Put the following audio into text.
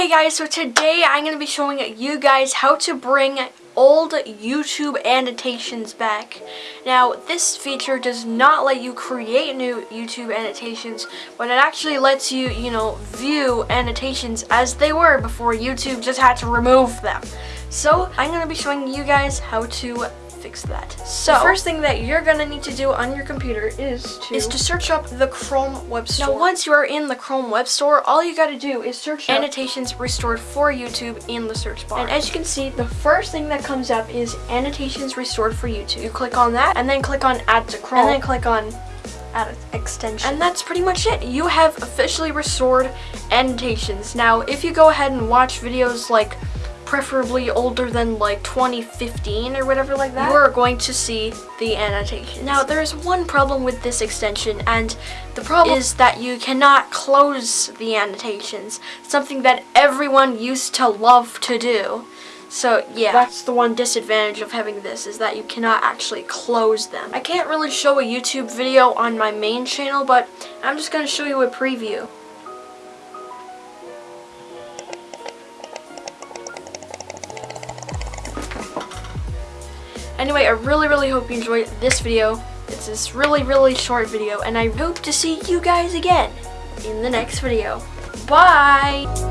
Hey guys, so today I'm going to be showing you guys how to bring old YouTube annotations back. Now, this feature does not let you create new YouTube annotations, but it actually lets you, you know, view annotations as they were before YouTube just had to remove them. So, I'm going to be showing you guys how to fix that. So, the first thing that you're gonna need to do on your computer is to is to search up the Chrome Web Store. Now, once you are in the Chrome Web Store, all you gotta do is search annotations restored for YouTube in the search bar. And as you can see, the first thing that comes up is annotations restored for YouTube. You click on that, and then click on Add to Chrome, and then click on add extension. And that's pretty much it. You have officially restored annotations. Now, if you go ahead and watch videos like preferably older than like 2015 or whatever like that, you are going to see the annotation. Now there's one problem with this extension and the problem is that you cannot close the annotations, something that everyone used to love to do. So yeah, that's the one disadvantage of having this is that you cannot actually close them. I can't really show a YouTube video on my main channel, but I'm just going to show you a preview. Anyway, I really, really hope you enjoyed this video. It's this really, really short video, and I hope to see you guys again in the next video. Bye!